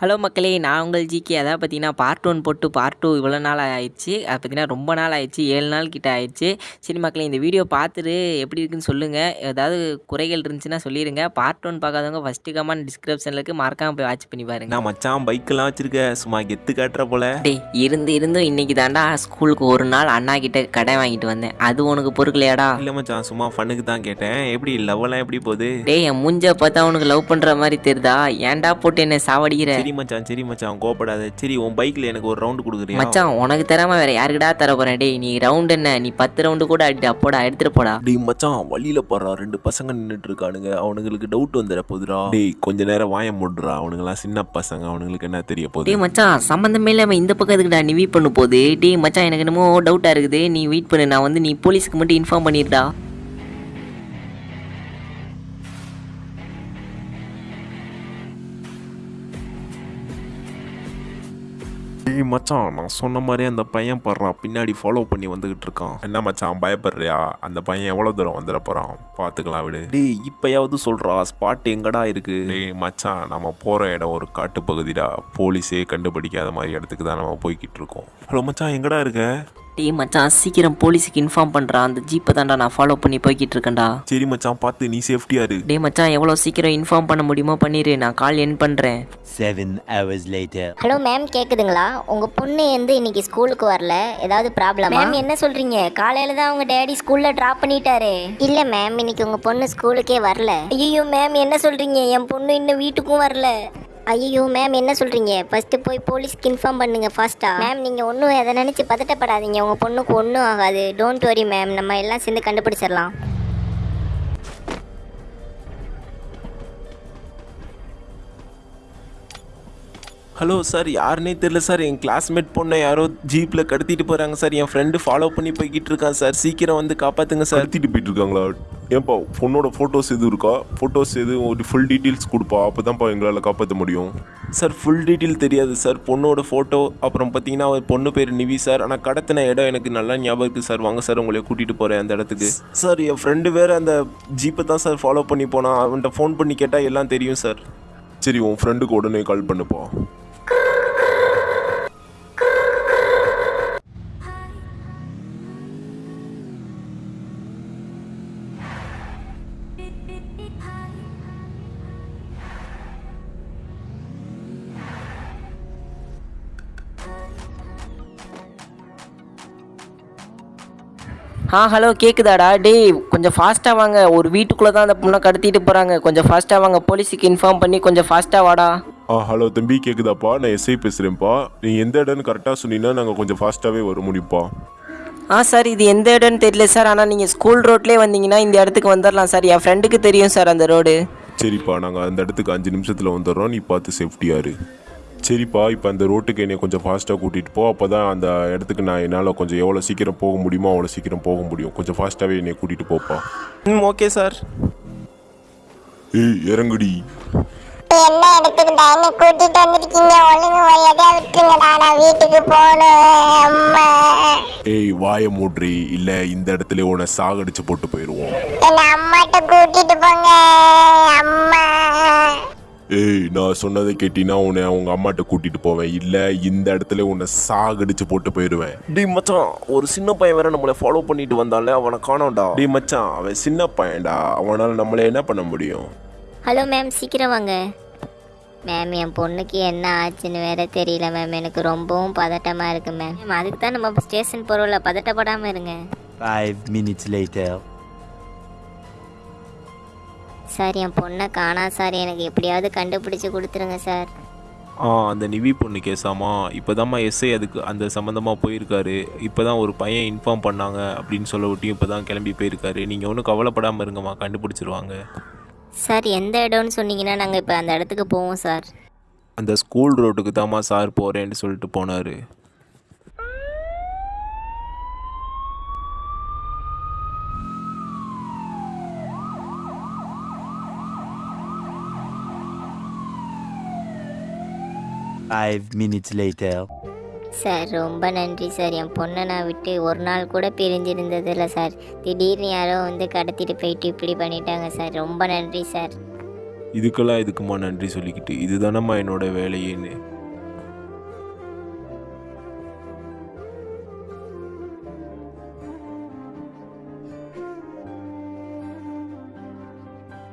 Hello மக்களே நான் உங்கள் ஜிகே அதாவது பார்த்தீங்கன்னா பார்ட் ஒன் போட்டு பார்ட் டூ இவ்வளோ நாள் ஆயிடுச்சு. அது பார்த்தீங்கன்னா ரொம்ப நாள் ஆயிடுச்சு. ஏழு நாள் கிட்ட ஆயிடுச்சு. சரி மக்களே இந்த வீடியோ பார்த்துட்டு எப்படி இருக்குன்னு சொல்லுங்கள் ஏதாவது குறைகள் இருந்துச்சுன்னா சொல்லிடுங்க பார்ட் ஒன் பார்க்காதவங்க ஃபஸ்ட்டு கமெண்ட் டிஸ்கிரிப்ஷனில் இருக்கு. மறக்காம போய் வாட்ச் பண்ணி பாருங்க. நான் மச்சான் பைக்கெல்லாம் வச்சிருக்க. சும்மா கெத்து காட்டுற போல. டேய் இருந்து இருந்தும் இன்னைக்கு தாண்டா ஸ்கூலுக்கு ஒரு நாள் அண்ணா கிட்ட கடை வாங்கிட்டு வந்தேன். அது உனக்கு பொறுக்கலையாடா? இல்ல மச்சான் சும்மா ஃபண்ணுக்கு தான் கேட்டேன். எப்படி லவ்வெல்லாம் எப்படி போகுது? டேய் என் மூஞ்ச பார்த்தா உனக்கு லவ் பண்ணுற மாதிரி தெரியுதா? ஏன்டா போட்டு என்ன சாவடிக்கிற? சரி மச்சான் சரி மச்சான் கோபப்படாத சரி உன் பைக்ல எனக்கு ஒரு ரவுண்டு கொடுக்குறியா? மச்சான் உனக்கு தராம வேற யாருக்குடா தர போறேன்? டேய் நீ ரவுண்ட் என்ன? நீ பத்து ரவுண்டு கூட அடி போடா எடுத்துட்டு போடா. டேய் மச்சான் வழியில போறா ரெண்டு பசங்க நின்னுட்டு இருக்கானுங்க அவனுங்களுக்கு டவுட் வந்துட போதுடா. டேய் கொஞ்ச நேரம் வாய மூடுறா. அவனுங்கலாம் சின்ன பசங்க. அவனுங்களுக்கு என்ன தெரிய போகுது? டேய் மச்சான் சம்மந்தமே இல்லாம இந்த பக்கம் எதுக்குடா நீ வெயிட் பண்ணு போகுது? டேய் மச்சான் எனக்கு என்னமோ டவுட்டா இருக்குது. நீ வெயிட் பண்ணு. நான் வந்து நீ போலீஸ்க்கு மட்டும் இன்ஃபார்ம் பண்ணிடுடா டேய் மச்சான் நான் சொன்ன மாதிரி அந்த பையன் படுறான். பின்னாடி ஃபாலோ பண்ணி வந்துகிட்டு இருக்கான். என்ன மச்சான் பயப்படுறியா? அந்த பையன் எவ்வளவு தூரம் வந்துட போறான்? பாத்துக்கலாம் விடு. டேய் இப்பயாவது சொல்றா ஸ்பாட் எங்கடா இருக்கு? டேய் மச்சான் நம்ம போற இடம் ஒரு காட்டு பகுதிடா போலீஸே கண்டுபிடிக்காத மாதிரி இடத்துக்கு தான் நம்ம போய்கிட்டு இருக்கோம். ஹலோ மச்சான் எங்கடா இருக்க? டேய் மச்சான் சீக்கிரம் போலீஸுக்கு இன்ஃபார்ம் பண்றா. அந்த ஜீப்பை தான்டா நான் ஃபாலோ பண்ணி போய்கிட்டு இருக்கேன்டா. சரி மச்சான் பார்த்து நீ சேஃப்டியா இரு. டேய் மச்சான் எவ்வளோ சீக்கிரம் இன்ஃபார்ம் பண்ண முடியுமோ பண்ணிடு நான் கால் என் பண்ணுறேன் Seven hours later. Hello ma'am கேக்குதுங்களா? உங்க பொண்ணு வந்து இன்னைக்கு ஸ்கூலுக்கு வரல. ஏதாவது ப்ராப்ளம் மேம் என்ன சொல்றீங்க? காலையில தான் உங்க டேடி ஸ்கூல்ல டிராப் பண்ணிட்டாரு. இல்ல மேம் இன்னைக்கு உங்க பொண்ணு ஸ்கூலுக்கே வரல. ஐயோ மேம் என்ன சொல்றீங்க? என் பொண்ணு இன்னும் வீட்டுக்கும் வரல. ஐயோ மேம் என்ன சொல்கிறீங்க ஃபஸ்ட்டு போய் போலீஸ்க்கு இன்ஃபார்ம் பண்ணுங்கள் ஃபாஸ்ட்டாக மேம் நீங்கள் ஒன்றும் எதை நினச்சி பதட்டப்படாதீங்க. உங்கள் பொண்ணுக்கு ஒன்றும் ஆகாது. டோன்ட் வரி மேம் நம்ம எல்லாம் சேர்ந்து கண்டுபிடிச்சிடலாம். ஹலோ சார் யாருன்னே தெரியல சார் என் கிளாஸ்மேட் பொண்ணை யாரோ ஜீப்ல கடத்திட்டு போறாங்க சார் என் ஃப்ரெண்டு ஃபாலோ பண்ணி போய்கிட்டு இருக்கான் சார் சீக்கிரம் வந்து காப்பாத்துங்க சார் கடத்திட்டு போயிட்டு இருக்காங்களா ஏன்பா பொண்ணோட ஃபோட்டோஸ் எதுவும் இருக்கா? ஃபோட்டோஸ் எதுவும் ஒரு ஃபுல் டீட்டெயில்ஸ் கொடுப்பா. அப்போ தான்ப்பா எங்களால் காப்பாற்ற முடியும். சார் ஃபுல் டீட்டெயில் தெரியாது சார் பொண்ணோட ஃபோட்டோ அப்புறம் பார்த்தீங்கன்னா அவன் பொண்ணு பேர் நிவி சார் ஆனால் கடத்தின இடம் எனக்கு நல்லா ஞாபகம் இருக்குது சார் வாங்க சார் உங்களை கூட்டிகிட்டு போகிறேன் அந்த இடத்துக்கு. சார் என் ஃப்ரெண்டு வேறு அந்த ஜீப்பை தான் சார் ஃபாலோ பண்ணி போனான். அவன்கிட்ட ஃபோன் பண்ணி கேட்டால் எல்லாம் தெரியும் சார் சரி உன் ஃப்ரெண்டுக்கு உடனே கால் பண்ணுப்பா. ஆ ஹலோ கேக்குதாடா? டேய் கொஞ்சம் ஃபாஸ்ட்டாக வாங்க. ஒரு வீட்டுக்குள்ளே தான் அந்த பொண்ணை கடத்திட்டு போகிறாங்க கொஞ்சம் ஃபாஸ்ட்டாக வாங்க. போலீஸுக்கு இன்ஃபார்ம் பண்ணி கொஞ்சம் ஃபாஸ்ட்டாக வாடா. ஆ ஹலோ தம்பி கேட்குதாப்பா நான் எஸ்ஐ பேசுகிறேன்ப்பா நீ எந்த இடம்னு கரெக்டாக சொன்னீங்கன்னா நாங்கள் கொஞ்சம் ஃபாஸ்ட்டாகவே வர முடியும்ப்பா. ஆ சார் இது எந்த இடம்னு தெரியல சார் ஆனால் நீங்கள் ஸ்கூல் ரோட்லேயே வந்தீங்கன்னா இந்த இடத்துக்கு வந்துடலாம் சார் என் ஃப்ரெண்டுக்கு தெரியும் சார் அந்த ரோடு சரிப்பா நாங்கள் அந்த இடத்துக்கு அஞ்சு நிமிஷத்தில் வந்துடுறோம் நீ பார்த்து சேஃப்டியாக இரு. சரிப்பா இப்போ அந்த ரோட்டுக்கு என்னை கொஞ்சம் ஃபாஸ்ட்டாக கூட்டிகிட்டு போ. அப்போ தான் அந்த இடத்துக்கு நான் என்னால் கொஞ்சம் எவ்வளோ சீக்கிரம் போக முடியுமோ அவ்வளோ சீக்கிரம் போக முடியும். கொஞ்சம் ஃபாஸ்ட்டாகவே என்னை கூட்டிகிட்டு போப்பா. ம் ஓகே சார் ஏய் இறங்குடி. என்ன இடத்துக்குடா என்ன கூட்டிட்டு வந்திருக்கீங்க? ஒழுங்கு மரியாதையா விட்டுருங்கடா நான் வீட்டுக்கு போகணும் அம்மா ஏய் வாய மூட்ரி இல்லை இந்த இடத்துல உன்னை சாகடிச்சு போட்டு போயிடுவோம் என்ன அம்மாட்ட கூட்டிட்டு போங்க. அம்மா ஏய் நான் சொன்னதை கேட்டினா உன்னை அவங்க அம்மாட்ட கூட்டிட்டு போவேன். இல்லை இந்த இடத்துல உன்னை சாகடிச்சு போட்டு போயிடுவேன். டேய் மச்சான் ஒரு சின்ன பையன் வேற நம்மளை ஃபாலோ பண்ணிட்டு வந்தாலே அவனை காணோம்டா. டேய் மச்சான் அவன் சின்ன பையன்டா. அவனால் நம்மள என்ன பண்ண முடியும்? ஹலோ மேம் சீக்கிரம் வாங்க. மேம் என் பொண்ணுக்கு என்ன ஆச்சுன்னு வேற தெரியல மேம். எனக்கு ரொம்பவும் பதட்டமாக இருக்கு மேம். மேம் அதுக்கு தான் நம்ம ஸ்டேஷன் போகிறோம்ல பதட்டப்படாமல் இருங்க. Five minutes later. சார் என் பொண்ணை காணா சார். எனக்கு எப்படியாவது கண்டுபிடிச்சு கொடுத்துருங்க சார். ஆ அந்த நிவி பொண்ணு கேஸாமா இப்போதாம்மா எஸ்ஐ அதுக்கு அந்த சம்மந்தமாக போயிருக்காரு. இப்போ தான் ஒரு பையன் இன்ஃபார்ம் பண்ணாங்க அப்படின்னு சொல்ல விட்டியும் இப்போ தான் கிளம்பி போயிருக்காரு. நீங்கள் ஒன்றும் கவலைப்படாமல் இருங்கம்மா கண்டுபிடிச்சிருவாங்க. சார் எந்த இடம்னு சொன்னீங்கன்னா நாங்கள் இப்போ அந்த இடத்துக்கு போவோம் சார். அந்த ஸ்கூல் ரோட்டுக்கு தாம்மா சார் போகிறேன்னு சொல்லிட்டு போனார். Five minutes later. சார் ரொம்ப நன்றி சார். என் பொண்ணை நான் விட்டு ஒரு நாள் கூட பிரிஞ்சிருந்ததில்ல சார். திடீர்னு யாரோ வந்து கடத்திட்டு போயிட்டு இப்படி பண்ணிட்டாங்க சார். ரொம்ப நன்றி சார். இதுக்கெல்லாம் இதுக்குமா நன்றி சொல்லிக்கிட்டு? இதுதானம்மா என்னோட வேலையேன்னு